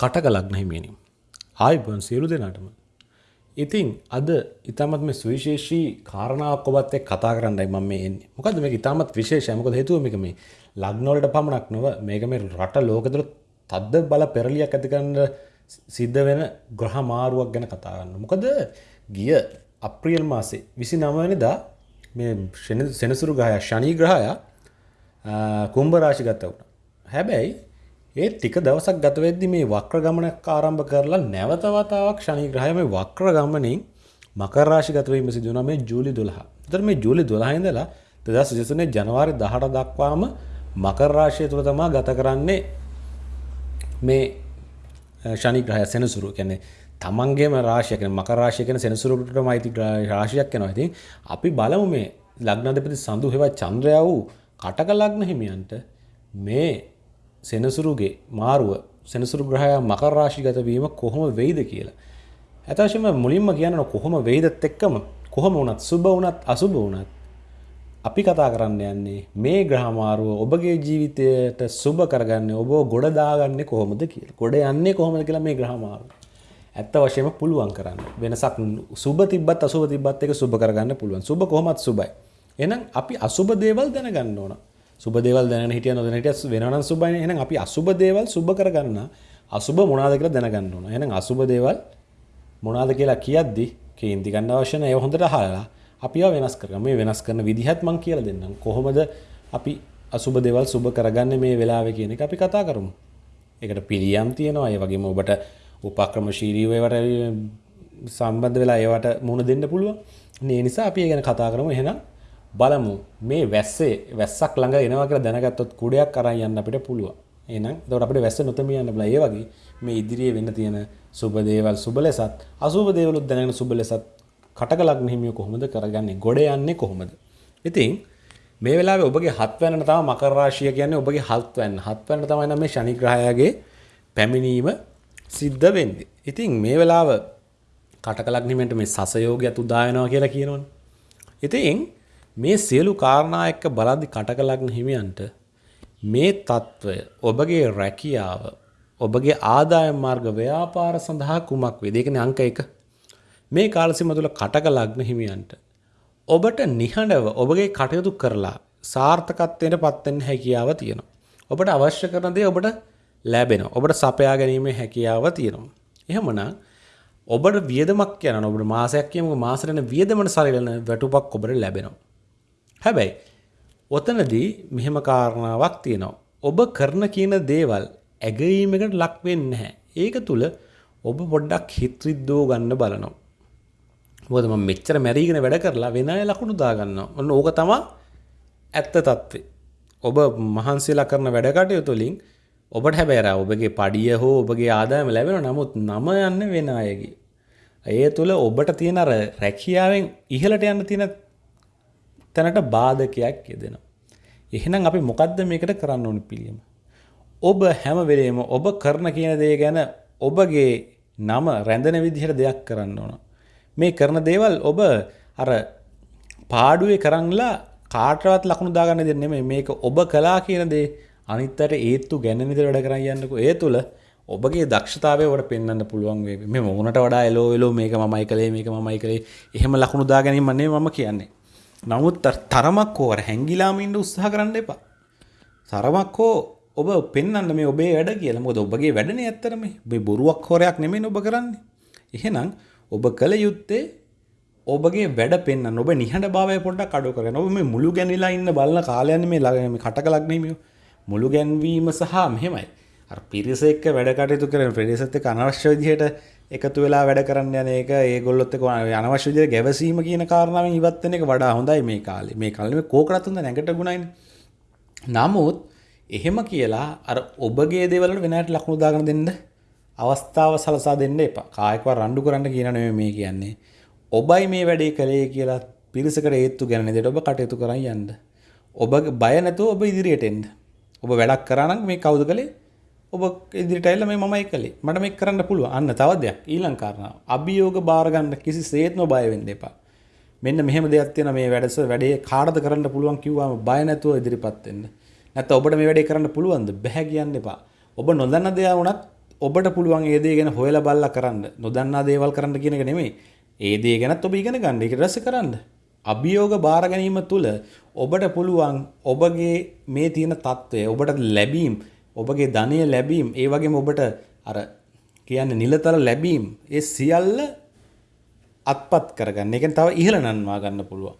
කටක ලග්න හිමියනි. ආයිබන් සියලු දෙනාටම. ඉතින් අද ඉතාමත් මේ සුවිශේෂී කාරණාවක් ඔබත් එක්ක කතා කරන්නයි මම මේ එන්නේ. මොකද මේක ඉතාමත් විශේෂයි. මොකද හේතුව මේක මේ ලග්න වලට පමණක් නොව මේක මේ රට ලෝකෙ තුල තද්ද බල පෙරලියක් ඇති කරන්න සිද්ධ වෙන ග්‍රහ මාරුවක් ගැන කතා කරන්න. මොකද ගිය අප්‍රියල් මාසේ 29 වෙනිදා මේ සෙනසුරු ග්‍රහය ශනි ග්‍රහය කුම්භ රාශිගත වුණා. හැබැයි ඒ ටික දවසක් ගත වෙද්දි මේ වක්‍ර ගමනක් ආරම්භ කරලා නැවත වතාවක් ශනි ග්‍රහය මේ වක්‍ර ගමනින් මකර රාශිගත වීම සිදු වුණා මේ ජූලි 12. ඒතර මේ ජූලි 12 ඉඳලා 2023 ජනවාරි 18 දක්වාම මකර රාශිය තුල තමයි ගත කරන්නේ මේ ශනි ග්‍රහය සෙනසුරු කියන්නේ තමන්ගේම රාශිය කියන්නේ මකර රාශිය කියන්නේ සෙනසුරුටම අයිති රාශියක් වෙනවා. ඉතින් අපි බලමු මේ ලග්නාධිපති සඳු හෙවත් චන්ද්‍රයා වූ කටක ලග්න හිමියන්ට මේ සෙනසුරුගේ මාරුව සෙනසුරු ග්‍රහයා මකර රාශිගත වීම කොහොම වෙයිද කියලා. ඇතවශයෙන්ම මුලින්ම කියන්න කොහොම වෙයිදත් එක්කම කොහොම වුණත් සුබ වුණත් අසුබ වුණත් අපි කතා කරන්න යන්නේ මේ ග්‍රහමාරුව ඔබගේ ජීවිතයට සුබ කරගන්න ඔබ ගොඩ දාගන්නේ කොහොමද කියලා. ගොඩ යන්නේ කොහොමද කියලා මේ ග්‍රහමාරුව. ඇත්ත වශයෙන්ම පුළුවන් කරන්න. වෙනසක් සුබ තිබ්බත් අසුබ තිබ්බත් එක සුබ කරගන්න පුළුවන්. සුබ කොහොමත් සුබයි. එහෙනම් අපි අසුබ දේවල් දැනගන්න ඕන. සුබ දේවල් දැනගෙන හිටිය නොදැන හිටිය වෙනවනම් සුබයිනේ. එහෙනම් අපි අසුබ දේවල් සුබ කරගන්න අසුබ මොනවාද කියලා දැනගන්න ඕන. එහෙනම් අසුබ දේවල් මොනවාද කියලා කියද්දි කේන්ති ගන්න අවශ්‍ය නැහැ. ඒ හොඳට අහලා අපි ඒවා වෙනස් කරගන්න. මේ වෙනස් කරන විදිහත් මම කියලා දෙන්නම්. කොහොමද අපි අසුබ දේවල් සුබ කරගන්නේ මේ වෙලාවේ කියන එක අපි කතා කරමු. ඒකට පිළියම් තියෙනවා. ඒ වගේම ඔබට උපක්‍රමශීලීව ඒවට සම්බන්ධ වෙලා ඒවට මුහුණ දෙන්න පුළුවන්. ඒ නිසා අපි ඒ ගැන කතා කරමු. එහෙනම් බලමු මේ වැස්සේ වැස්සක් ළඟ එනවා කියලා දැනගත්තොත් කුඩයක් අරන් යන්න අපිට පුළුවන්. එහෙනම් එතකොට අපිට වැස්ස නොතමිය යන්න බලා. ඒ වගේ මේ ඉදිරියේ වෙන්න තියෙන සුබ දේවල් සුබ ලෙසත් අසුබ දේවලුත් දැනගෙන සුබ ලෙසත් කටක ලග්න හිමිය කොහොමද කරගන්නේ? ගොඩ යන්නේ කොහොමද? ඉතින් මේ වෙලාවේ ඔබගේ හත්වැන්න තමයි මකර රාශිය කියන්නේ ඔබගේ හත්වැන්න. හත්වැන්න තමයි නම් මේ ශනි ග්‍රහයාගේ පැමිණීම සිද්ධ වෙන්නේ. ඉතින් මේ වෙලාව කටක ලග්න හිමියන්ට මේ සසයෝගයත් උදා වෙනවා කියලා කියනවනේ. ඉතින් මේ සියලු කාරණා එක්ක බලද්දි කටකලග්න හිමියන්ට මේ తত্ত্বය ඔබගේ රැකියාව ඔබගේ ආදායම් මාර්ග ව්‍යාපාර සඳහා කුමක් වේද? ඒ කියන්නේ අංක 1. මේ කාලසීම තුළ කටකලග්න හිමියන්ට ඔබට නිහඬව ඔබගේ කටයුතු කරලා සාර්ථකත්වයට පත් වෙන්න හැකියාව තියෙනවා. ඔබට අවශ්‍ය කරන දේ ඔබට ලැබෙනවා. ඔබට සපයා ගැනීමේ හැකියාව තියෙනවා. එහෙමනම් ඔබට වියදමක් යනවා. ඔබට මාසයක් කියමුකෝ මාසෙට වියදමන සරිලන වැටුපක් ඔබට ලැබෙනවා. හැබැයි ඔතනදී මෙහෙම කාරණාවක් තියෙනවා. ඔබ කරන කියන දේවල් ඇගීමකට ලක් වෙන්නේ නැහැ. ඒක තුල ඔබ පොඩ්ඩක් හිත රිද්දෝ ගන්න බලනවා. මොකද මම මෙච්චර මැරීගෙන වැඩ කරලා වෙන අය ලකුණු දාගන්නවා. ඔන්න ඕක තමයි ඇත්ත తත්වේ. ඔබ මහන්සියලා කරන වැඩ කටයුතු වලින් ඔබට හැබැයි ඔබගේ පඩිය හෝ ඔබගේ ආදායම ලැබෙනවා. නමුත් නම යන්නේ වෙන අයගේ. ඒ තුළ ඔබට තියෙන අර රැකියාවෙන් ඉහළට යන්න තියෙන තැනට බාධකයක් යෙදෙනවා. එහෙනම් අපි මොකද්ද මේකට කරන්න ඕනි පිළියම? ඔබ හැම වෙලේම ඔබ කරන කියන දේ ගැන ඔබගේ නම රැඳෙන විදිහට දෙයක් කරන්න ඕන. මේ කරන දේවල් ඔබ අර පාඩුවේ කරන්ලා කාටවත් ලකුණු දාගන්න දෙන්නේ නෙමෙයි මේක ඔබ කළා කියන දේ අනිත් අයට ඒත්තු ගැන විදිහට වැඩ කරන් යන්නකෝ ඒ තුල ඔබගේ දක්ෂතාවය ඔබට පෙන්වන්න පුළුවන් වේවි මේ මොනට වඩා එලෝ එලෝ මේක මමයි කළේ මේක මමයි කළේ එහෙම ලකුණු දා ගැනීම නෙමෙයි මම කියන්නේ නමුත් තරමක් හෝ අර හැංගිලාම ඉන්න උත්සාහ කරන්න එපා. තරමක් හෝ ඔබ පෙන්වන්න මේ ඔබේ වැඩ කියලා. මොකද ඔබගේ වැඩනේ ඇත්තටම ඔබේ බොරුවක් හොරයක් නෙමෙයි ඔබ කරන්නේ. එහෙනම් ඔබ කළ යුත්තේ ඔබගේ වැඩ පෙන්න්න ඔබ නිහට භාවය පොඩ්ඩක් අඩු කරන ඔබ මේ මුළු ගැනිලා ඉන්න බලන්න කාලයන්න මේ ළගම කටක ලක්නීමිය මුළු ගැන්වීම සහ මෙහෙමයි. පිරිස එක්ක වැඩ කටයුතු කරන ප්‍රදේශත් එක්ක අනවශ්‍ය විදිහට එකතු වෙලා වැඩ කරන්න යන එක ඒගොල්ලොත් එක්ක අනවශ්‍ය විදිහට ගැවසීම කියන කාරණාවෙන් ඉවත් වෙන එක වඩා හොඳයි මේ කාලේ මේ කාලේ මේ කෝකරත් හොඳ නැගට ගුණයිනේ නමුත් එහෙම කියලා අර ඔබගේ දේවල් වලට වෙනකට ලකුණු දාගෙන දෙන්න අවස්ථාව සලසා දෙන්න එපා. කායකව රණ්ඩු කරන්න කියන නෙමෙයි මේ කියන්නේ. ඔබයි මේ වැඩේ කළේ කියලා පිරිසකට ඒත්තු ගැන දෙයට ඔබ කටයුතු කරන් යන්න. ඔබ බය නැතුව ඔබ ඉදිරියට එන්න. ඔබ වැඩක් කරා නම් මේ කවුද කළේ? ඔබ ඉදිරිටයිල්ල මේ මමයි කළේ. මට මේ කරන්න පුළුව අන්න තවදයක් ඊලං කාරණ අභියෝග බාරගන්න කිසි සේත්ම බයවෙන්න එපා. මෙන්න මෙහම දෙයක් තියෙන මේ වැඩස වැඩේ කාඩද කරන්න පුළුවන් කිව්වාම බය නැතුව ඉදිරිපත්වෙන්න නැත්ත ඔබට මේ වැඩේ කරන්න පුළුවන්ද? බැහැ කියන්න එපා. ඔබ නොදන්න දෙයක් වුණත් ඔබට පුළුවන් ඒ දේ ගැන හොයලා බලලා කරන්න. නොදන්නා දේවල් කරන්න කියන එක නෙමෙයි. ඒ දේ ගැනත් ඔබ ඉගෙන ගන්න. ඒක රස කරන්න. අභියෝග බාර ගැනීම තුල ඔබට පුළුවන් ඔබගේ මේ තියෙන తත්වය ඔබට ලැබීම් ඔබගේ ධනය ලැබීම් ඒ වගේම ඔබට අර කියන්නේ නිලතර ලැබීම් ඒ සියල්ල අත්පත් කරගන්න. ඒකෙන් තව ඉහළ නන්වා ගන්න පුළුවන්.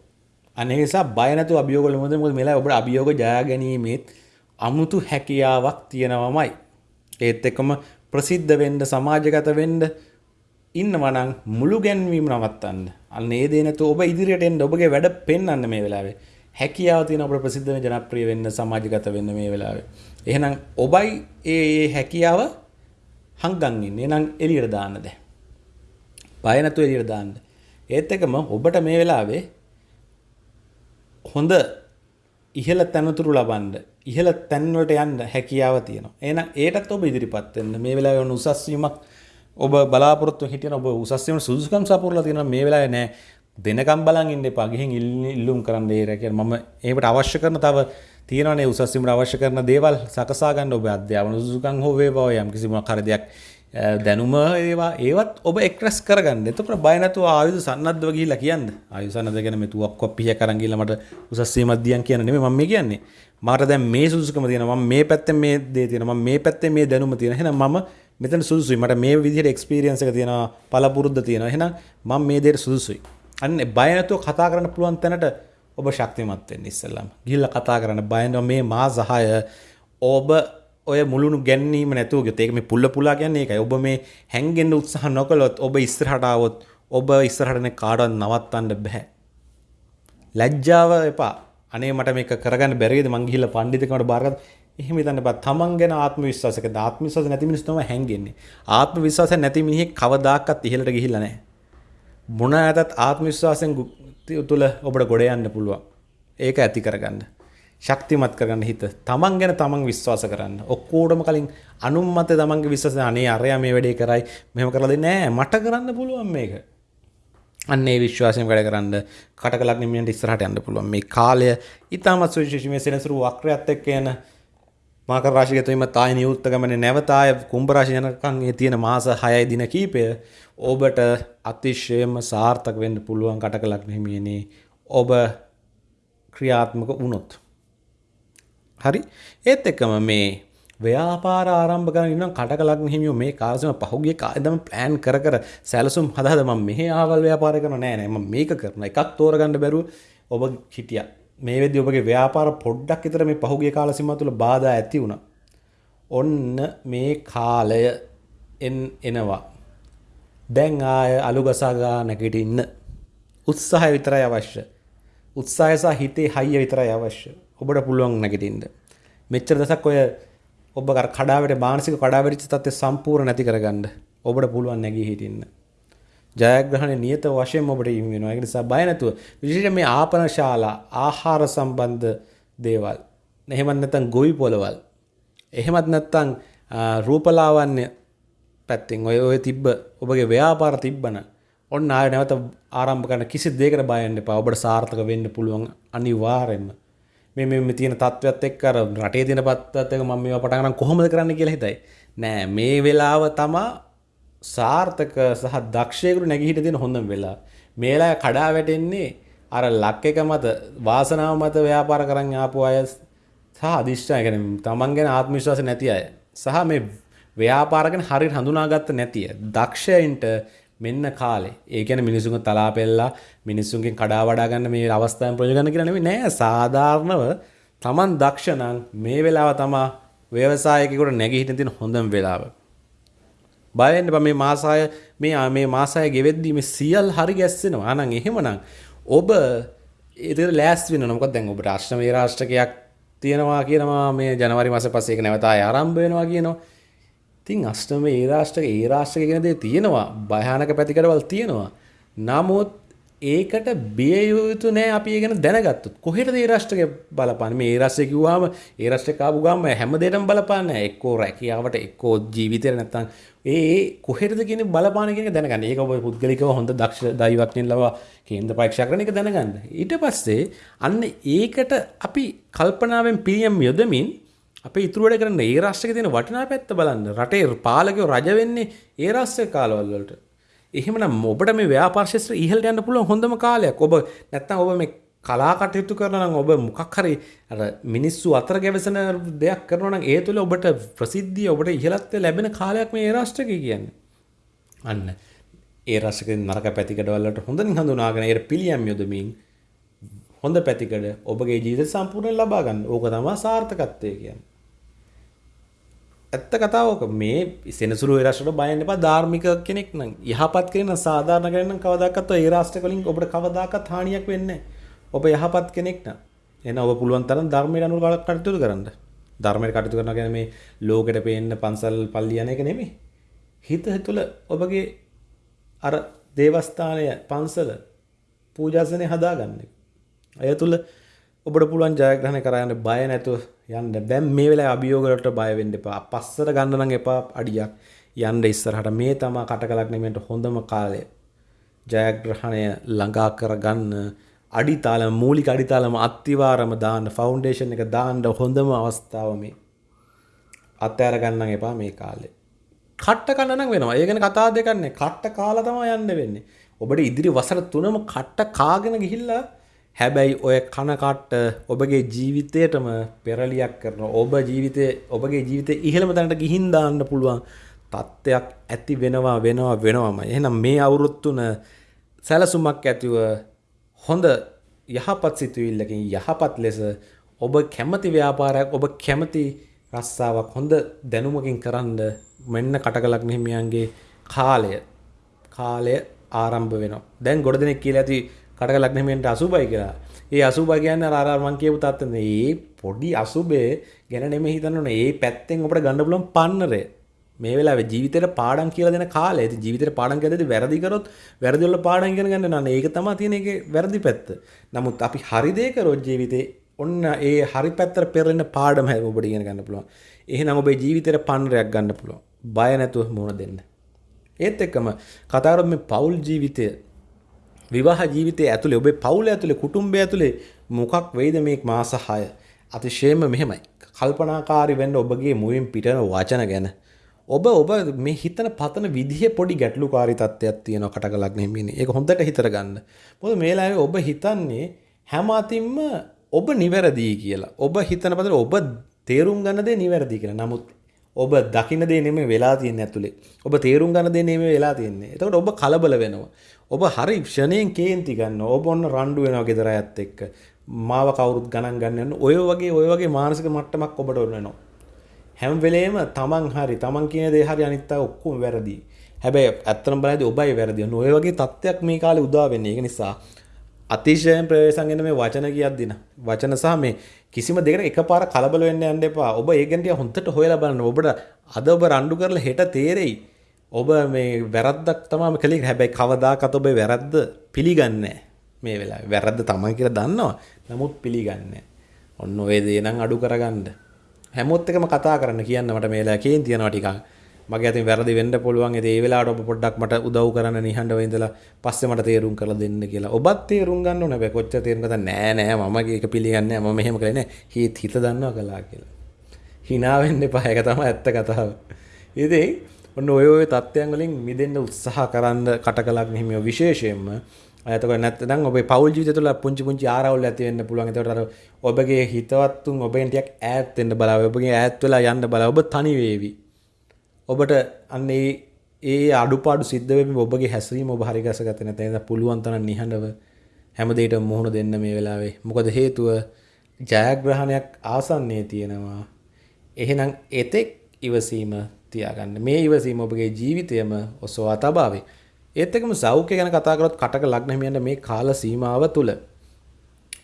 අනේ නිසා බය නැතුව අභියෝග වල මොකද මොකද මෙලා ඔබට අභියෝග ජය ගැනීමෙත් අමුතු හැකියාවක් තියෙනවමයි. ඒත් එක්කම ප්‍රසිද්ධ වෙන්න සමාජගත වෙන්න ඉන්නවා නම් මුළු ගැන්වීම නවත්තන්න. අන්න ඒ දේ නැතුව ඔබ ඉදිරියට එන්න ඔබගේ වැඩ පෙන්වන්න මේ වෙලාවේ. හැකියාව තියෙන අපට ප්‍රසිද්ධ වෙන්න ජනප්‍රිය වෙන්න සමාජගත වෙන්න මේ වෙලාවේ. එහෙනම් ඔබයි ඒ ඒ හැකියාව හංගන් ඉන්නේ. එහෙනම් එළියට දාන්න දැන්. බය නැතුව එළියට දාන්න. ඒත් එක්කම ඔබට මේ වෙලාවේ හොඳ ඉහළ තැනතුරු ලබන්න ඉහළ තැන්වලට යන්න හැකියාව තියෙනවා. එහෙනම් ඒටත් ඔබ ඉදිරිපත් වෙන්න. මේ වෙලාවේ ඔන්න උසස් වීමක් ඔබ බලාපොරොත්තු හිටියන ඔබ උසස් වීම සුදුසුකම් සපුරලා තියෙනවා. මේ වෙලාවේ නෑ දෙනකම් බලන් ඉන්න එපා. ගිහින් ඉල්ලුම් කරන්න ඒ රැකිය. මම ඒකට අවශ්‍ය කරන තව තියෙනවානේ උසස් වීමට අවශ්‍ය කරන දේවල් සකසා ගන්න ඔබ අධ්‍යාපන සුදුසුකම් හෝ වේවා යම් කිසි මොකක් හරි දෙයක් දැනුම ඒවා ඒවත් ඔබ එක්රැස් කරගන්න. එතකොට බය නැතුව ආයුධ සන්නද්ධව ගිහිල්ලා කියන්න. ආයුධ සන්නද්ධ ගැන මේ තුවක් කොප්පිය කරන් ගිහිල්ලා මට උසස් වීමක් දියන් කියන නෙමෙයි මම මේ කියන්නේ. මට දැන් මේ සුදුසුකම තියෙනවා. මම මේ පැත්තෙන් මේ දේ තියෙනවා. මම මේ පැත්තෙන් මේ දැනුම තියෙනවා. එහෙනම් මම මෙතන සුදුසුයි. මට මේ විදිහට එක්ස්පීරියන්ස් එක තියෙනවා. පළපුරුද්ද තියෙනවා. එහෙනම් මම මේ දෙයට සුදුසුයි. අන්න බය නැතුව කතා කරන්න පුළුවන් තැනට ඔබ ශක්තිමත් වෙන්න ඉස්සෙල්ලාම. ගිහිල්ලා කතා කරන්න බය මේ මාස 6 ඔබ ඔය මුළුණු ගැන්නීම නැතුව ගියොත් ඒක මේ පුල්ල පුලා කියන්නේ ඒකයි. ඔබ මේ හැංගෙන්න උත්සාහ නොකළොත් ඔබ ඉස්සරහට ආවොත් ඔබ ඉස්සරහටනේ කාටවත් නවත්තන්න බෑ. ලැජ්ජාව එපා. අනේ මට මේක කරගන්න බැරිද මං ගිහිල්ලා පඬිතුකමට බාරගත්ත. එහෙම හිතන්න බෑ. තමන් ගැන ආත්ම විශ්වාසයක ආත්ම විශ්වාස නැති මිනිස්සු තමයි හැංගෙන්නේ. ආත්ම විශ්වාසය නැති මිනිහෙක් කවදාකවත් ඉහළට ගිහිල්ලා නැහැ. මොන ඇතත් ආත්ම විශ්වාසයෙන් තුළ ඔබට ගොඩ යන්න පුළුවන්. ඒක ඇති කරගන්න. ශක්තිමත් කරගන්න හිත. තමන් ගැන තමන් විශ්වාස කරන්න. ඔක්කෝටම කලින් අනුන් මත තමන්ගේ විශ්වාසය අනේ අරයා මේ වැඩේ කරයි මෙහෙම කරලා දෙන්නේ නැහැ මට කරන්න පුළුවන් මේක. අන්න ඒ විශ්වාසයෙන් වැඩ කරන්න කටකලක් නිමියන්ට ඉස්සරහට යන්න පුළුවන්. මේ කාලය ඊටමත් සුවිශේෂී. මේ සෙනසුරු වක්‍රයත් එක්ක යන මකර රාශිය තුීම තායි නියුත්ත ගමනේ නැවත ආය කුම්භ රාශිය යනකම් ඒ තියෙන මාස 6යි දින කීපය ඔබට අතිශයම සාර්ථක වෙන්න පුළුවන් කටකලක් නිමියනේ ඔබ ක්‍රියාත්මක වුණොත්. හරි? ඒත් එක්කම මේ ව්‍යාපාර ආරම්භ කරගෙන ඉන්නම් කටකලක් හිමියෝ මේ කාලසම පහුගිය කාලෙදම ප්ලෑන් කර කර සැලසුම් හදාද මම මෙහි ආවල් ව්‍යාපාර කරනවා? නෑ නෑ. මම මේක කරනවා. එකක් තෝරගන්න බැරුව ඔබ හිටියා. මේ වෙද්දි ඔබගේ ව්‍යාපාර පොඩ්ඩක් විතර මේ පහුගිය කාල සීමාව තුළ බාධා ඇති වුණා. ඔන්න මේ කාලය එනවා. දැන් ආය අලුගසා ගා නැගිටින්න උත්සාහය විතරයි අවශ්‍ය. උත්සාහය සහ හිතේ හයිය විතරයි අවශ්‍ය. ඔබට පුළුවන් නැගිටින්න. මෙච්චර දසක් ඔය ඔබ කඩාවට මානසික කඩාවැටිච්ච තත්ත්වය සම්පූර්ණ නැති කරගන්න. ඔබට පුළුවන් නැගී හිටින්න. ජයග්‍රහණය නියත වශයෙන් ඔබට හිමි වෙනවා. ඒක නිසා බය නැතුව විශේෂයෙන් මේ ආපන ශාලා ආහාර සම්බන්ධ දේවල් එහෙමත් නැත්නම් ගොවි පොළවල් එහෙමත් නැත්නම් රූපලාවන්‍ය පැත්තෙන් ඔය ඔය තිබ්බ ඔබගේ ව්‍යාපාර තිබ්බන ඔන්න ආය නැවත ආරම්භ කරන කිසි දෙයකට බය වෙන්න එපා. ඔබට සාර්ථක වෙන්න පුළුවන් අනිවාර්යෙන්ම. මේ මේ තියෙන තත්ත්වයක් එක්ක අර රටේ තියෙන පත්තත් එක්ක මම මේවා පටන් ගන්න කොහොමද කරන්න කියලා හිතයි. නෑ මේ වෙලාව තමා සාර්ථක සහ දක්ෂයෙකුට නැගී හිට තියෙන හොඳම වෙලාව. මේ වෙලාවේ කඩා වැටෙන්නේ අර ලක් එක මත වාසනාව මත ව්‍යාපාර කරන් ආපු අය සහ අදිෂ්ඨාන කියන්නේ තමන් ගැන ආත්ම විශ්වාස නැති අය. සහ මේ ව්‍යාපාර ගැන හරියට හඳුනාගත්ත නැති අය. දක්ෂයින්ට මෙන්න කාලේ ඒ කියන්නේ මිනිසුන්ගේ තලා පෙල්ලා මිනිසුන්ගෙන් කඩා වඩා ගන්න මේ අවස්ථාවෙන් ප්‍රයෝජන ගන්න කියලා නෙමෙයි නෑ සාධාරණව Taman දක්ෂ නම් මේ වෙලාව තමා ව්‍යවසායකයෙකුට නැගී හිටින්න තියෙන හොඳම වෙලාව. බය වෙන්න බෑ මේ මාසය මේ මේ මාසය ගෙවෙද්දී මේ සියල් හරි ගැස්සෙනවා. ආනං එහෙමනම් ඔබ ඒතර ලෑස්ති වෙනවා. මොකද දැන් ඔබ රාෂ්ට්‍ර මේ රාෂ්ට්‍රකයක් තියෙනවා කියනවා මේ ජනවාරි මාසේ පස්සේ ඒක නැවත ආය ආරම්භ වෙනවා කියනවා. තින් අෂ්ටම ඒ රාෂ්ට්‍රක ඒ රාෂ්ට්‍රක ගැන දේ තියෙනවා භයානක පැතිකඩවල් තියෙනවා නමුත් ඒකට බිය යුතු නෑ අපි ඒ ගැන දැනගත්තොත්. කොහෙටද ඒ රාෂ්ට්‍රක බලපාන්නේ? මේ ඒ රාෂ්ට්‍රය කිව්වම ඒ රාෂ්ට්‍රය කාපු ගාම හැම දෙයකම බලපාන්නේ එක්කෝ රැකියාවට එක්කෝ ජීවිතේට නැත්තම්. ඒ ඒ කොහෙටද කියන බලපාන කියන එක දැනගන්න. ඒක ඔබ පුද්ගලිකව හොඳ දක්ෂ දෛවඥයින් ලවා කේන්ද්‍ර පරීක්ෂා කරන එක දැනගන්න. ඊට පස්සේ අන්න ඒකට අපි කල්පනාවෙන් පිළියම් යොදමින් අප ඉතුරුවට කරන්න ඒ රශ්ක තියෙන වටිනා පැත්ත බලන්න. රටේ පාලකයෝ රජ වෙන්නේ ඒ රස්්‍ය කාලවල්ලට එහෙමනම් ඔබට මේ ව්‍යාපාර්ශස්ත්‍ර ඉහල්ට යන්න පුළුව හොඳම කාලයක් ඔබ නැත්තම් ඔබ මේ කලා කටයුතු කරනම් ඔබ මොකක් හරි මිනිස්සු අතර ගැවසන දෙයක් කරනනම් ඒ තුළ ඔබට ප්‍රසිද්ධිය ඔබට ඉහලත්ව ලැබෙන කාලයක් මේ රාෂ්ටක කියන්න අන්න ඒ රසක නරක පැතිකඩවල්ලට හොඳින් හඳුනාගෙන ඒ පිළියම් යොදමින් හොඳ පැතිකඩ ඔබගේ ජීවිත සම්පූර්ණයෙන් ලබා ගන්න. ඕක තමයි සාර්ථකත්වය කියන්නේ. ඇත්ත කතාවක මේ සෙනසුරු රටට බයන්න එපා ධාර්මික කෙනෙක් නම් යහපත් කෙනෙක් නම් සාධාරණ කෙනෙක් නම් කවදාකවත් ඒ රාෂ්ට්‍ර වලින් ඔබට කවදාකවත් හානියක් වෙන්නේ ඔබ යහපත් කෙනෙක් නම් එහෙනම් ඔබ පුළුවන් තරම් ධර්මයට අනුව කටයුතු කරන්න. ධර්මයට කටයුතු කරනවා කියන්නේ මේ ලෝකෙට පේන්න පන්සල් පල්ලි යන එක නෙමෙයි. හිත තුළ ඔබගේ අර දේවස්ථානය පන්සල පූජාසනය හදාගන්න එක. ඇය තුළ ඔබට පුළුවන් ජයග්‍රහණය කරන්න බය නැතුව යන්න දැන් මේ වෙලාවේ අභියෝගවලට බය වෙන්න එපා. පස්සට ගන්න නම් එපා අඩියක්. යන්න ඉස්සරහට මේ තමා කටකලක් නෙමෙන්ට හොඳම කාලය. ජයග්‍රහණය ළඟා කරගන්න අඩිතාලම මූලික අඩිතාලම අත්තිවාරම දාන්න ෆවුන්ඩේෂන් එක දාන්න හොඳම අවස්ථාව මේ. අත්හැර ගන්න එපා මේ කාලේ. කට්ට කන්න නම් වෙනවා. ඒ ගැන කතා දෙකක් නෑ. කට්ට කාලා තමයි යන්න වෙන්නේ. ඔබට ඉදිරි වසර තුනම කට්ට කාගෙන ගිහිල්ලා හැබැයි ඔය කනකට්ට ඔබගේ ජීවිතයටම පෙරලියක් කරන ඔබ ජීවිතය ඔබගේ ජීවිතය ඉහළම තැනට ගිහින් දාන්න පුළුවන් තත්ත්වයක් ඇති වෙනවා වෙනවා වෙනවම. එහෙනම් මේ අවුරුත්තුන සැලසුමක් ඇතිව හොඳ යහපත් සිතුවිල්ලකින් යහපත් ලෙස ඔබ කැමති ව්‍යාපාරයක් ඔබ කැමති රස්සාාවක් හොඳ දැනුමකින් කරන්න මෙන්න කටකලක් හිමියන්ගේ කාලය කාලය ආරම්භ වෙන දැන් ගොඩ දෙනෙක් කියල ඇති කටක ලක්නමෙන්ට අසුබයි කියලා. ඒ අසුබ කියන්න රාරමං කියපු තත්වන ඒ පොඩි අසුබේ ගැන නෙම හිතන්නන ඒ පැත්තෙන් ඔට ගන්න පුලන් පන්නරේ මේ වෙලා ජීවිතයට පාඩන් කියල දෙන කාල ඇති ජීවිතර පාඩන් ඇද වැරදිකරොත් වැරදිල්ල පාඩන් ගෙන ගන්න න්න ඒක තම තියෙන එක වැරදි පැත්ත. නමුත් අපි හරිදේකරොත් ජීවිතේ ඔන්න ඒ හරි පැත්තර පෙරෙන පාඩම හැ ඔබට ඉගෙන ගන්න පුළුවන්. එහ නම් ඔබේ ජීවිතයට පන්රයක් ගන්න පුළුවන්. බය නැතුව මුණ දෙන්න. ඒත් එක්කම කතාරොත් මේ පවුල් ජීවිතය විවාහ ජීවිතය ඇතුළේ ඔබේ පවුල ඇතුළේ කුටුම්බය ඇතුළේ මොකක් වෙයිද මේ මාස 6 අතිශයම මෙහෙමයි. කල්පනාකාරී වෙන්න ඔබගේ මුවින් පිටන වචන ගැන. ඔබ ඔබ මේ හිතන පතන විදිහ පොඩි ගැටලුකාරී තත්ත්වයක් තියෙනවා කටකලක් නෙමෙයිනේ ඒක හොඳට හිතර ගන්න. මොකද මේ ලාවේ ඔබ හිතන්නේ හැම අතින්ම ඔබ නිවැරදි කියලා. ඔබ හිතන පතර ඔබ තේරුම් ගන්න දේ නිවැරදි කියලා. නමුත් ඔබ දකින දේ නෙමෙයි වෙලා තියෙන්නේ ඇතුලේ. ඔබ තේරුම් ගන්න දේ නෙමෙයි වෙලා තියෙන්නේ. එතකොට ඔබ කලබල වෙනවා. ඔබ හරි ක්ෂණයෙන් කේන්ති ගන්නවා. ඔබ ඔන්න රණ්ඩු වෙනවා ගෙදර අයත් එක්ක. මාව කවුරුත් ගණන් ගන්න යන ඔය වගේ ඔය වගේ මානසික මට්ටමක් ඔබට වෙනවා. හැම වෙලේම තමන් හරි තමන් කියන දේ හරි අනිත් අය ඔක්කොම වැරදි. හැබැයි ඇත්තටම බලද්දී ඔබයි වැරදි. ඔය වගේ තත්ත්වයක් මේ කාලේ උදා වෙන්නේ. ඒක නිසා අතිශයෙන් ප්‍රවේශන්ගෙන මේ වචන කියද්දින වචන සහ මේ කිසිම දෙකට එකපාර කලබල වෙන්න යන්න එපා. ඔබ ඒ ගැන ටික හොඳට හොයලා බලන්න. ඔබට අද ඔබ රණ්ඩු කරලා හෙට තේරෙයි. ඔබ මේ වැරද්දක් තමයි කළේ. හැබැයි කවදාකවත් ඔබ වැරද්ද පිළිගන්නේ මේ වෙලාවේ. වැරද්ද තමයි කියලා දන්නවා. නමුත් පිළිගන්නේ ඔන්න ඔය දේ නම් අඩු කරගන්න. හැමෝත් එකම කතා කරන්න කියන්න මට මේ වෙලාවේ කේන් තියනවා ටිකක්. මගේ අතින් වැරදි වෙන්න පුළුවන් ඒ වෙලාවට ඔබ පොඩ්ඩක් මට උදව් කරන්න නිහඬව ඉඳලා පස්සේ මට තේරුම් කරලා දෙන්න කියලා. ඔබත් තේරුම් ගන්න ඕනේ. හැබැයි කොච්චර තේරුම් ගත්තා නෑ නෑ මම ඒක පිළිගන්නේ නෑ මම මෙහෙම කරේ නෑ. හිත හිත දන්නවා කළා කියලා. hina වෙන්න එපා. ඒක තමයි ඇත්ත කතාව. ඉතින් ඔන්න ඔය ඔය තත්ත්වයන් වලින් මිදෙන්න උත්සාහ කරන්න කටකලක් හිමියෝ විශේෂයෙන්ම එතකොට නැත්නම් ඔබේ පෞල් ජීවිතය තුළ පුංචි පුංචි ආරවුල් ඇති වෙන්න පුළුවන්. එතකොට අර ඔබගේ හිතවත්තුන් ඔබෙන් ටිකක් ඈත් වෙන්න බලව. ඔබගේ ඈත් වෙලා යන්න බලව. ඔබ තනි වේවි. ඔබට අන්න ඒ ඒ අඩුපාඩු සිද්ධ වෙමින් ඔබගේ හැසිරීම ඔබ හරි ගසගත්තේ නැත්නම් එහෙනම් පුළුවන් තරම් නිහඬව හැම දෙයකටම මුහුණ දෙන්න මේ වෙලාවේ. මොකද හේතුව ජයග්‍රහණයක් ආසන්නයේ තියෙනවා. එහෙනම් එතෙක් ඉවසීම තියාගන්න. මේ ඉවසීම ඔබගේ ජීවිතයම ඔසවා තබාවේ. ඒත් එක්කම සෞඛ්‍ය ගැන කතා කරොත් කටක ලග්න හිමියන්ට මේ කාල සීමාව තුළ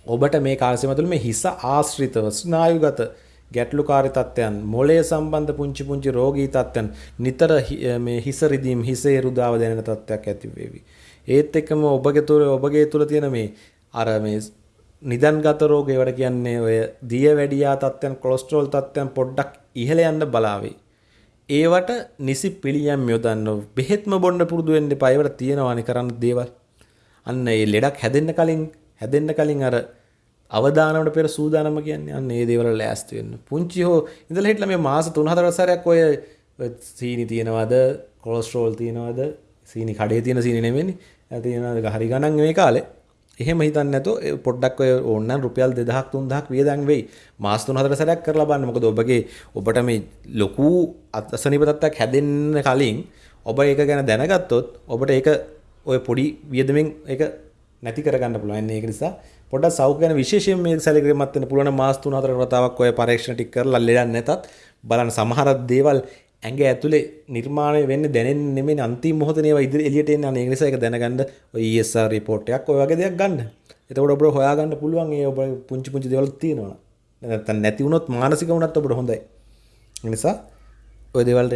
ඔබට මේ කාල සීමාව තුළ මේ හිස ආශ්‍රිතව ස්නායුගත ගැටලුකාරී තත්ත්වයන් මොළය සම්බන්ධ පුංචි පුංචි රෝගී තත්ත්වයන් නිතර මේ හිස රිදීම් හිසේ රුදාව දැනෙන තත්ත්වයක් ඇති වේවි. ඒත් එක්කම ඔබගේ තුල ඔබගේ තුල තියෙන මේ අර මේ නිදන්ගත රෝග ඒවට කියන්නේ ඔය දිය වැඩියා තත්ත්වයන් කොලෙස්ටරෝල් තත්ත්වයන් පොඩ්ඩක් ඉහළ යන්න බලාවේ. ඒවට නිසි පිළියම් යොදන්න බෙහෙත්ම බොන්න පුරුදු වෙන්න එපා. ඒවට තියෙනවානේ කරන්න දේවල්. අන්න ඒ ලෙඩක් හැදෙන්න කලින් හැදෙන්න කලින් අර අවදානමට පෙර සූදානම කියන්නේ අන්න ඒ දේවල් ලෑස්ති වෙන්න. පුංචි හෝ ඉඳලා හිටලා මේ මාස 3-4 සැරයක් ඔය සීනි තියනවද, කොලෙස්ටරෝල් තියනවද, සීනි කඩේ තියෙන සීනි නෙමෙයි. තියෙනවද හරි ගණන් මේ කාලේ. එහෙම හිතන්න නැතුව පොඩ්ඩක් ඔය ඕනනම් රුපියල් 2000ක් 3000ක් වියදම් වෙයි. මාස 3-4 සැරයක් කරලා බලන්න. මොකද ඔබගේ ඔබට මේ ලොකු අසනීප තත්ත්වයක් හැදෙන්න කලින් ඔබ ඒක ගැන දැනගත්තොත් ඔබට ඒක ඔය පොඩි වියදමෙන් ඒක නැති කරගන්න පුළුවන්. ඒක නිසා පොඩ්ඩක් සෞඛ්‍ය ගැන විශේෂයෙන් මේ සැලකිලිමත් වෙන්න පුළුවන් මාස 3-4 වතාවක් ඔය පරීක්ෂණ ටික කරලා ලෙඩක් නැතත් බලන්න සමහර දේවල් ඇඟ ඇතුලේ නිර්මාණය වෙන්නේ දැනෙන්නේ නෙමෙයි අන්තිම මොහොතේ ඒවා ඉදිරි එළියට එන්නේ අනේ ඒ නිසා ඒක දැනගන්න ඔය ESR report එකක් ඔය වගේ දෙයක් ගන්න. එතකොට ඔබට හොයාගන්න පුළුවන් ඒ ඔබ පුංචි පුංචි දේවල් තියෙනවා. නැත්නම් නැති වුණොත් මානසික වුණත් ඔබට හොඳයි. ඒ නිසා ඔය දේවල්ට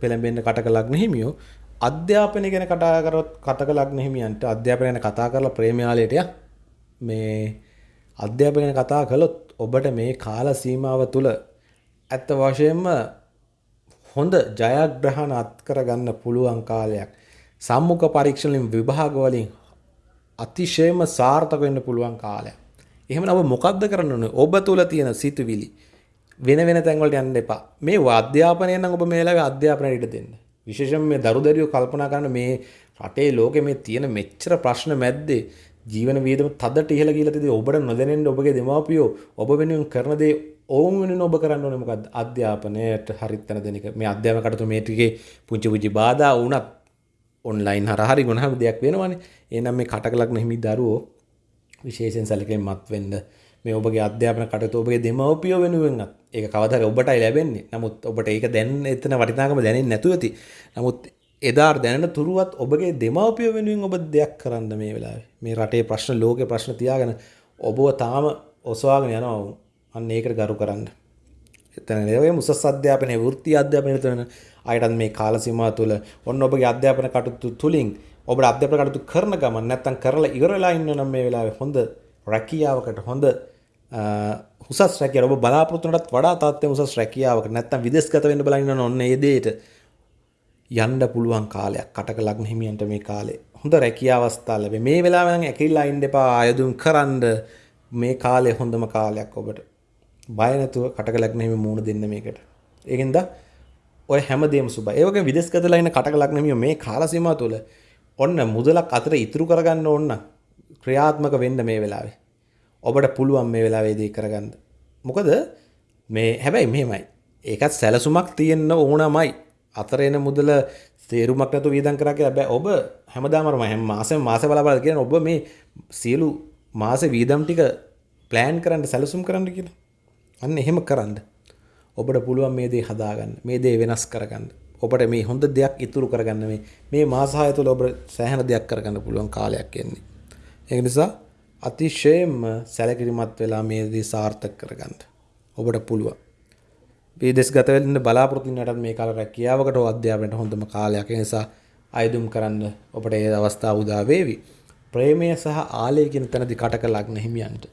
පෙළඹෙන්න කටක ලග්න හිමියෝ අධ්‍යාපනය ගැන කතා කරොත් කටක ලග්න හිමියන්ට අධ්‍යාපනය ගැන කතා කරලා ප්‍රේමයාලයට මේ අධ්‍යාපනය ගැන කතා කළොත් ඔබට මේ කාල සීමාව තුළ ඇත්ත වශයෙන්ම හොඳ ජයග්‍රහණ අත්කරගන්න පුළුවන් කාලයක්. සම්මුඛ පරීක්ෂණවලින් විභාග වලින් අතිශයම සාර්ථක වෙන්න පුළුවන් කාලයක්. එහෙමනම් ඔබ මොකද්ද කරන්න ඕනේ? ඔබ තුල තියෙන සිතුවිලි වෙන වෙන තැන් වලට යන්න එපා. මේ අධ්‍යාපනය නම් ඔබ මේ වෙලාවේ අධ්‍යාපනයට ඉඩ දෙන්න. විශේෂයෙන්ම මේ දරුදරියෝ කල්පනා කරන මේ රටේ ලෝකෙ මේ තියෙන මෙච්චර ප්‍රශ්න මැද්දේ ජීවන වියදම තදට ඉහළ ගිහලා තියදී ඔබට නොදැනෙන්න ඔබගේ දෙමාපියෝ ඔබ වෙනුවෙන් කරන දේ ඔවුන් වෙනුවෙන් ඔබ කරන්න ඕනේ මොකද්ද අධ්‍යාපනයට හරිත් තැන දෙන එක මේ අධ්‍යාපන කටයුතු මේ ටිකේ පුංචි පුංචි බාධා වුණත් ඔන්ලයින් හරහා හරි මොනවාම දෙයක් වෙනවනේ එහෙනම් මේ කටකලක් නැහිමි දරුවෝ විශේෂයෙන් සැලකෙන්නත් වෙන්න මේ ඔබගේ අධ්‍යාපන කටයුතු ඔබගේ දෙමව්පියෝ වෙනුවෙන්ත් ඒක කවදාද ඔබටයි ලැබෙන්නේ. නමුත් ඔබට ඒක දැන් එතන වටිනාකම දැනෙන්නේ නැතුව ඇති. නමුත් එදා දැනෙන තුරුවත් ඔබගේ දෙමව්පියෝ වෙනුවෙන් ඔබ දෙයක් කරන්න මේ වෙලාවේ. මේ රටේ ප්‍රශ්න ලෝකේ ප්‍රශ්න තියාගෙන ඔබව තාම ඔසවාගෙන යනවා. අන්න ඒකට ගරු කරන්න. එතන ඒ උසස් අධ්‍යාපනයේ වෘත්ති අධ්‍යාපනයේ තන අයටත් මේ කාල සීමාව තුළ ඔන්න ඔබගේ අධ්‍යාපන කටයුතු තුලින් ඔබට අධ්‍යාපන කටයුතු කරන ගමන් නැත්තම් කරලා ඉවර වෙලා ඉන්න නම් මේ වෙලාවේ හොඳ රැකියාවකට හොඳ උසස් රැකිය ඔබ බලාපොරොත්තුනටත් වඩා තාත්තේ උසස් රැකියාවකට නැත්තම් විදේශගත වෙන්න බලන් ඉන්න ඔන්න ඒ දෙයට යන්න පුළුවන් කාලයක්. කටක ලග්න හිමියන්ට මේ කාලේ හොඳ රැකියා අවස්ථා ලැබේ. මේ වෙලාවෙන් ඇකිලිලා ඉන්න එපා ආයුධම් කරන්න. මේ කාලේ හොඳම කාලයක් ඔබට. බය නැතුව කටක ලග්න හිමි මූණ දෙන්න මේකට. ඒකෙන්ද ඔය හැමදේම සුබයි. ඒ වගේ විදේශගතලා ඉන්න කටක ලග්න හිමියෝ මේ කාල සීමාව තුළ ඔන්න මුදලක් අතර ඉතුරු කරගන්න ඕන ක්‍රියාත්මක වෙන්න මේ වෙලාවේ. ඔබට පුළුවන් මේ වෙලාවේදී කරගන්න. මොකද මේ හැබැයි මෙහෙමයි. ඒකත් සැලසුමක් තියෙන්න ඕනමයි. අතර එන මුදල තේරුමක් නැතුව වියදම් කරා කියලා බෑ. ඔබ හැමදාම හැම මාසෙම මාස බල බල කියන ඔබ මේ සියලු මාසේ වියදම් ටික ප්ලෑන් කරන්න සැලසුම් කරන්න කියලා. අන්න එහෙම කරන්න. ඔබට පුළුවන් මේ දේ හදාගන්න. මේ දේ වෙනස් කරගන්න. ඔබට මේ හොඳ දෙයක් ඉතුරු කරගන්න මේ මේ මාස 6 තුළ ඔබ සෑහෙන දෙයක් කරගන්න පුළුවන් කාලයක් එන්නේ. ඒක නිසා අතිශයෙන්ම සැලකිලිමත් වෙලා මේ දේ සාර්ථක කරගන්න. ඔබට පුළුවන්. විදේශ ගත වෙන්න බලාපොරොත්තු වෙනටත් මේ කාල රැකියාවකට අධ්‍යාපනයට හොඳම කාලයක්. ඒ නිසා අයදුම් කරන්න ඔබට ඒ අවස්ථාව උදා වේවි. ප්‍රේමය සහ ආලය කියන තැනදී කටක ලග්න හිමියන්ට.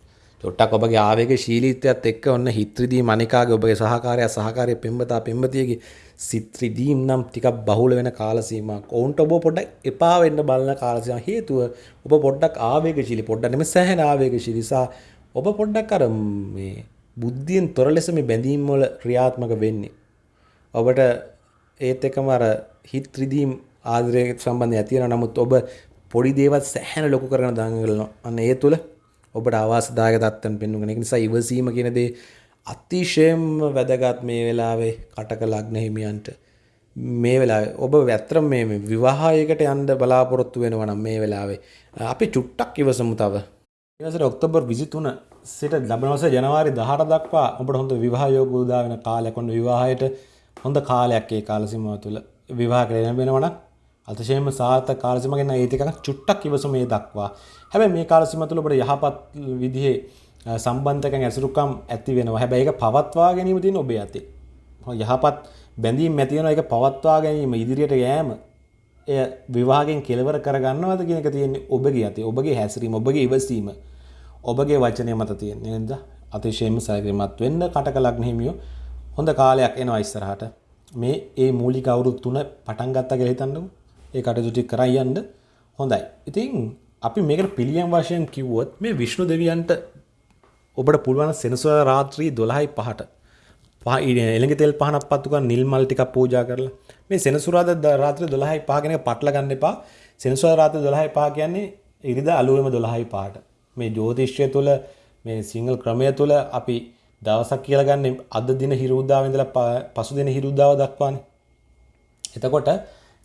චොට්ටක් ඔබගේ ආවේග ශීලීත්වයත් එක්ක ඔන්න හිත්‍රිදී මනිකාගේ ඔබගේ සහකාරය සහකාරය පෙම්වතා පෙම්වතියගේ සිත් රිදීම් නම් ටිකක් බහුල වෙන කාල සීමාවක්. ඔවුන්ට ඔබ පොඩ්ඩක් එපා වෙන්න බලන කාල සීමාව හේතුව ඔබ පොඩ්ඩක් ආවේගශීලී පොඩ්ඩක් නෙමෙයි සෑහෙන ආවේගශීලී නිසා ඔබ පොඩ්ඩක් අර මේ බුද්ධියෙන් තොර ලෙස මේ බැඳීම් වල ක්‍රියාත්මක වෙන්නේ. ඔබට ඒත් එකම අර හිත් රිදීම් ආදරය සම්බන්ධය ඇති වෙනවා. නමුත් ඔබ පොඩි දේවල් සෑහෙන ලොකු කරගෙන දාගන්නවා. අන්න ඒ තුල ඔබට අවාසදායක තත්ත්වයන් පෙන්වගෙන. ඒක නිසා ඉවසීම කියන දේ අතිශයම වැදගත් මේ වෙලාවේ කටක ලග්න හිමියන්ට මේ වෙලාවේ ඔබ ඇත්තටම මේ විවාහයකට යන්න බලාපොරොත්තු වෙනවා නම් මේ වෙලාවේ අපි චුට්ටක් ඉවසමු තව. ඊවසර ඔක්තෝබර් 23 සිට ලබන වසර ජනවාරි 18 දක්වා ඔබට හොඳ විවාහ යෝග උදා වෙන කාලයක් ඔන්න විවාහයට හොඳ කාලයක් ඒ කාල සීමාව තුළ විවාහ කරගෙන වෙනවා නම් අතිශයම සාර්ථක කාල සීමාවක් ගැන ඒ ටිකක් චුට්ටක් ඉවසමු මේ දක්වා. හැබැයි මේ කාල සීමාව තුළ ඔබට යහපත් විදිහේ සම්බන්ධකම් ඇසුරුකම් ඇති වෙනවා. හැබැයි ඒක පවත්වා ගැනීම තියෙන ඔබේ අතේ. යහපත් බැඳීම් ඇති වෙනවා ඒක පවත්වා ගැනීම ඉදිරියට යෑම එය විවාහයෙන් කෙලවර කරගන්නවද කියන එක තියෙන්නේ ඔබගේ අතේ. ඔබගේ හැසිරීම, ඔබගේ ඉවසීම, ඔබගේ වචනය මත තියෙන්නේ. නේද? අතිශයින්ම සැලකිලිමත් වෙන්න කටක ලග්න හිමියෝ හොඳ කාලයක් එනවා ඉස්සරහට. මේ ඒ මූලික අවුරුදු තුන පටන් ගත්තා කියලා හිතන්නකෝ. ඒ කටයුතු ටික කරා යන්න හොඳයි. ඉතින් අපි මේකට පිළියම් වශයෙන් කිව්වොත් මේ විෂ්ණු දෙවියන්ට ඔබට පුළුවන් සෙනසුරාදා රාත්‍රී 12යි 5ට එළඟ තෙල් පහනක් පත්තු කරන් නිල් මල් ටිකක් පූජා කරලා මේ සෙනසුරාදා රාත්‍රී 12යි 5 කියන එක පටල ගන්න එපා. සෙනසුරාදා රාත්‍රී 12යි 5 කියන්නේ ඉරිදා අලුයම 12යි 5ට. මේ ජ්‍යොතිෂය තුළ මේ සිංහල ක්‍රමය තුළ අපි දවසක් කියලා ගන්න අද දින හිරුද්දාව ඉඳලා පසු දින හිරුද්දාව දක්වානේ. එතකොට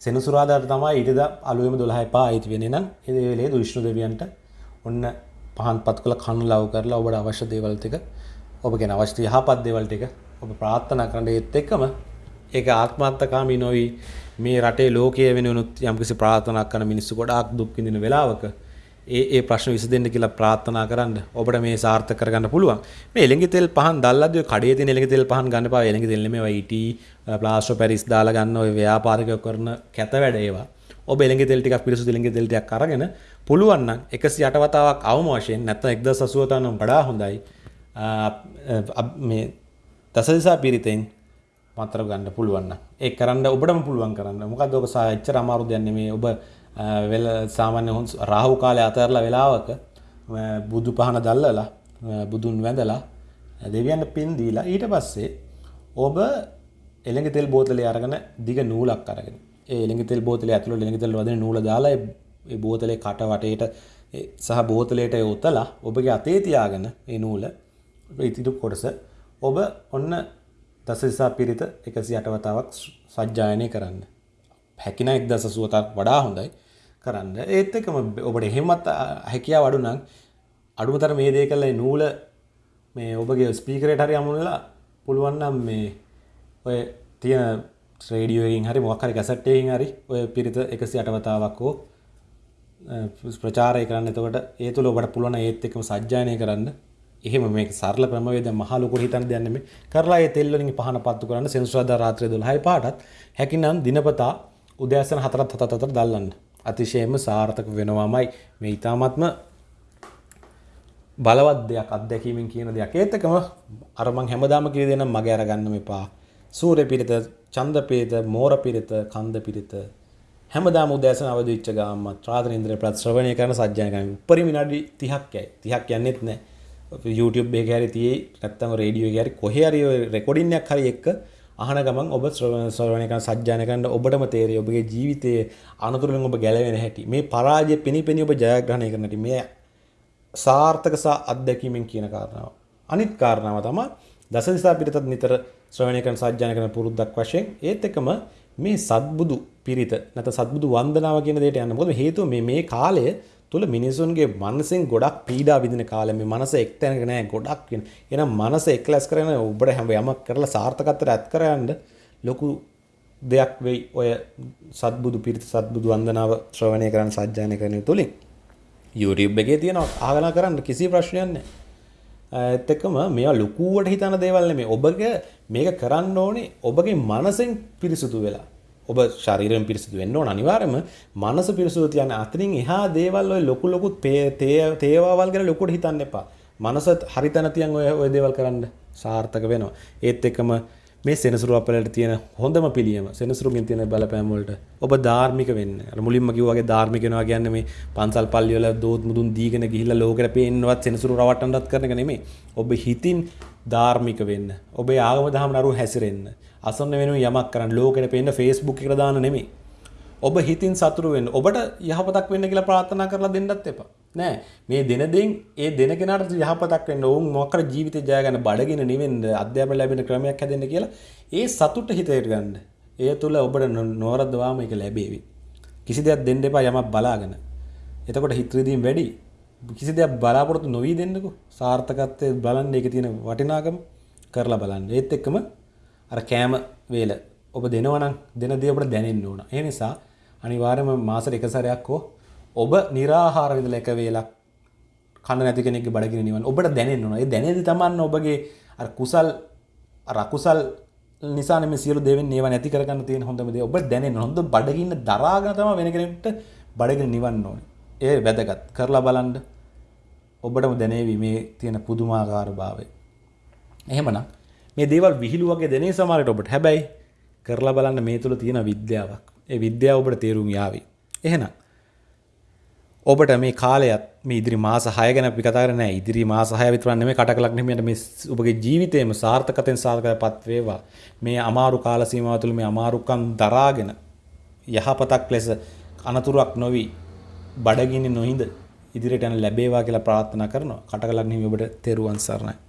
සෙනසුරාදාට තමයි ඉරිදා අලුයම 12යි 5 අයිති වෙන්නේ නම් ඒ වෙලේ විෂ්ණු දෙවියන්ට ඔන්න පහන් පත් කළ කණු ලව් කරලා ඔබට අවශ්‍ය දේවල් ටික ඔබගෙන අවශ්‍ය යහපත් දේවල් ටික ඔබ ප්‍රාර්ථනා කරන්න ඒත් එක්කම ඒක ආත්මార్థකාමී නොවි මේ රටේ ලෝකයේ වෙනුනුත් යම්කිසි ප්‍රාර්ථනා කරන මිනිස්සු ගොඩාක් දුක් විඳින වෙලාවක ඒ ඒ ප්‍රශ්න විසඳෙන්න කියලා ප්‍රාර්ථනා කරන්න ඔබට මේ සාර්ථක කරගන්න පුළුවන්. මේ එළඟි තෙල් පහන් දැල්ලද්දී කඩේ තියෙන එළඟි තෙල් පහන් ගන්න එපා. එළඟි තෙල් නෙමෙයි IT ප්ලාස්ටර් පැරිස් දාලා ගන්න ඔය ව්‍යාපාරිකයෝ කරන කැත වැඩ ඒවා. ඔබ එළඟි තෙල් ටිකක් පිරිසුදු එළඟි තෙල් ටිකක් අරගෙන පුළුවන් නම් 108 වතාවක් අවම වශයෙන් නැත්නම් 1080 නම් වඩා හොඳයි. මේ දසදිසා පිරිතෙන් මතර ගන්න පුළුවන් ඒ කරන්න ඔබටම පුළුවන් කරන්න. මොකක්ද ඔක එච්චර අමාරු දෙයක් නෙමෙයි. ඔබ වෙල සාමාන්‍ය හොන් රාහු කාලේ අතරලා වෙලාවක බුදු පහන දැල්ලලා බුදුන් වැඳලා දෙවියන්ට පින් දීලා ඊට පස්සේ ඔබ එළඟ තෙල් බෝතලේ අරගෙන දිග නූලක් අරගෙන ඒ එළඟ තෙල් බෝතලේ ඇතුළේ එළඟ තෙල් වදින නූල දාලා ඒ බෝතලේ කට වටේට සහ බෝතලයට යොතලා ඔබගේ අතේ තියාගෙන ඒ නූල ඉතිරි කොටස ඔබ ඔන්න දසදිසා පිරිත 108 වතාවක් සජ්ජායනය කරන්න. හැකින 1080ක් වඩා හොඳයි කරන්න. ඒත් එක්කම ඔබට එහෙමත් හැකියාව අඩු නම් අඩුමතර මේ දේ කළා නූල මේ ඔබගේ ස්පීකරේට හරි අමුණලා පුළුවන් නම් මේ ඔය තියෙන රේඩියෝ එකකින් හරි මොකක් හරි කැසට් එකකින් හරි ඔය පිරිත 108 වතාවක් හෝ ප්‍රචාරය කරන්න. එතකොට ඒ තුල ඔබට පුළුවන් ඒත් එක්කම සජ්ජායනය කරන්න. එහෙම මේක සරල ක්‍රමවේදයක් මහ ලොකුට හිතන්න දෙයක් නෙමෙයි. කරලා ඒ තෙල් වලින් පහන පත්තු කරන්න සෙනසුරාදා රාත්‍රියේ 12යි පාටත් හැකිනම් දිනපතා උදෑසන 4ත් 7ත් අතර දැල්ලන්න. අතිශයම සාර්ථක වෙනවාමයි මේ ඊ타මත්ම බලවත් දෙයක් අත්දැකීමෙන් කියන දෙයක්. ඒත් එකම අර මං හැමදාම කිය දෙනම් මගේ අරගන්න මෙපා. සූර්ය පිරිත, චන්ද පිරිත, මෝර පිරිත, කන්ද පිරිත හැමදාම උදෑසන අවදි වෙච්ච ගාම ත්‍රාතන ඉන්ද්‍රිය ප්‍රත් ශ්‍රවණය කරන සජ්ජායන කරන උපරිම විනාඩි 30ක් යයි. 30ක් යන්නෙත් නැහැ. YouTube එක හරි තියේ නැත්තම් රේඩියෝ එක හරි කොහේ හරි රෙකෝඩින් එකක් හරි එක්ක අහන ගමන් ඔබ ශ්‍රවණය කරන සජ්ජායන කරන ඔබටම තේරෙයි ඔබගේ ජීවිතයේ අනතුරුෙන් ඔබ ගැලවෙන හැටි. මේ පරාජය පෙනිපෙනී ඔබ ජයග්‍රහණය කරන හැටි. මේ සාර්ථක සහ අත්දැකීමෙන් කියන කාරණාව. අනිත් කාරණාව තමයි දසදිසා පිරිතත් නිතර ශ්‍රවණය කරන සජ්ජායන කරන පුරුද්දක් වශයෙන් ඒත් එකම මේ සත්බුදු පිරිත නැත්නම් සත්බුදු වන්දනාව කියන දෙයට යන්න. මොකද හේතුව මේ මේ කාලය තුළ මිනිසුන්ගේ මනසෙන් ගොඩක් පීඩා විදින කාලෙ මේ මනස එක්තැනක නෑ ගොඩක් වෙන. එහෙනම් මනස එක්ලස් කරගෙන ඔබට හැම යමක් කරලා සාර්ථකත්වයට ඇත් කරයන්න ලොකු දෙයක් වෙයි ඔය සත්බුදු පිරිත සත්බුදු වන්දනාව ශ්‍රවණය කරන්න සජ්ජායනය කරන තුලින් YouTube එකේ තියෙනවා ආගනා කරන්න කිසි ප්‍රශ්නයක් නැහැ. ඒත් එක්කම මේවා ලොකුවට හිතන දේවල් නෙමෙයි. ඔබගේ මේක කරන්න ඕනේ ඔබගේ මනසෙන් පිරිසුදු වෙලා. ඔබ ශරීරයෙන් පිරිසිදු වෙන්න ඕන අනිවාර්යයෙන්ම මනස පිරිසිදු තියන්න අතරින් එහා දේවල් ඔය ලොකු ලොකු තේවාවල් ගැන ලොකුට හිතන්න එපා. මනස හරි තැන තියන් ඔය ඔය දේවල් කරන්න සාර්ථක වෙනවා. ඒත් එක්කම මේ සෙනසුරු අපලට තියෙන හොඳම පිළියම සෙනසුරුගෙන් තියෙන බලපෑම් වලට ඔබ ධාර්මික වෙන්න. අර මුලින්ම කිව්වා වගේ ධාර්මික වෙනවා කියන්නේ මේ පන්සල් පල්ලි වල දෝත් මුදුන් දීගෙන ගිහිල්ලා ලෝකෙට පේන්නවත් සෙනසුරු රවට්ටන්නත් කරන එක නෙමෙයි. ඔබ හිතින් ධාර්මික වෙන්න. ඔබේ ආගම දහම නරු හැසිරෙන්න. අසන්න වෙන යමක් කරන්න ලෝකෙට පේන්න ෆේස්බුක් එකට දාන්න නෙමෙයි. ඔබ හිතින් සතුරු වෙන්න. ඔබට යහපතක් වෙන්න කියලා ප්‍රාර්ථනා කරලා දෙන්නත් එපා. නෑ මේ දෙන දෙයින් ඒ දෙන කෙනාට යහපතක් වෙන්න ඕන් මොකක්ද ජීවිතේ ජය ගන්න බඩගින නෙවෙන්න අධ්‍යාපන ලැබෙන ක්‍රමයක් හැදෙන්න කියලා ඒ සතුට හිතේට ගන්න. ඒ තුල ඔබට නොවරද්දවාම ඒක ලැබේවි. කිසි දෙයක් දෙන්න එපා යමක් බලාගෙන. එතකොට හිත රිදීම් වැඩි. කිසි දෙයක් බලාපොරොත්තු නොවී දෙන්නකෝ. සාර්ථකත්වයේ බලන්න ඒකේ තියෙන වටිනාකම කරලා බලන්න. ඒත් එක්කම අර කෑම වේල ඔබ දෙනවනම් දෙන දේ ඔබට දැනෙන්න ඕන. ඒ නිසා අනිවාර්යයෙන්ම මාසෙට එක සැරයක් හෝ ඔබ निराහාර විදලා එක වේලක් කන්න නැති කෙනෙක්ගේ බඩගිනි නිවන ඔබට දැනෙන්න ඕන. ඒ දැනෙදි තමන්න ඔබගේ අර කුසල් අර අකුසල් නිසා මේ සියලු දේවෙන් ඒවා නැති කරගන්න තියෙන හොඳම දේ ඔබ දැනෙන්න හොඳ බඩගින්න දරාගෙන තමයි වෙන කෙනෙක්ට බඩගිනි නිවන්න ඕනේ. ඒ වැදගත් කරලා බලන්න ඔබටම දැනේවි මේ තියෙන පුදුමාකාර භාවය. එහෙමනම් මේ දේවල් විහිළු වගේ දෙනේ සමහරට ඔබට හැබැයි කරලා බලන්න මේ තුළ තියෙන විද්‍යාවක්. ඒ විද්‍යාව ඔබට තේරුම් යාවි. එහෙනම් ඔබට මේ කාලයත් මේ ඉදිරි මාස 6 ගැන අපි කතා කරන්නේ නැහැ. ඉදිරි මාස 6 විතර නෙමෙයි කටක ලග්නෙමියට මේ ඔබගේ ජීවිතේම සාර්ථකතෙන් සාර්ථකපත් වේවා. මේ අමාරු කාල සීමාව තුළ මේ අමාරුකම් දරාගෙන යහපතක් ලෙස අනතුරක් නොවි බඩගිනි නොහිඳ ඉදිරියට යන ලැබේවා කියලා ප්‍රාර්ථනා කරනවා. කටක ලග්නෙමි ඔබට තෙරුවන් සරණයි.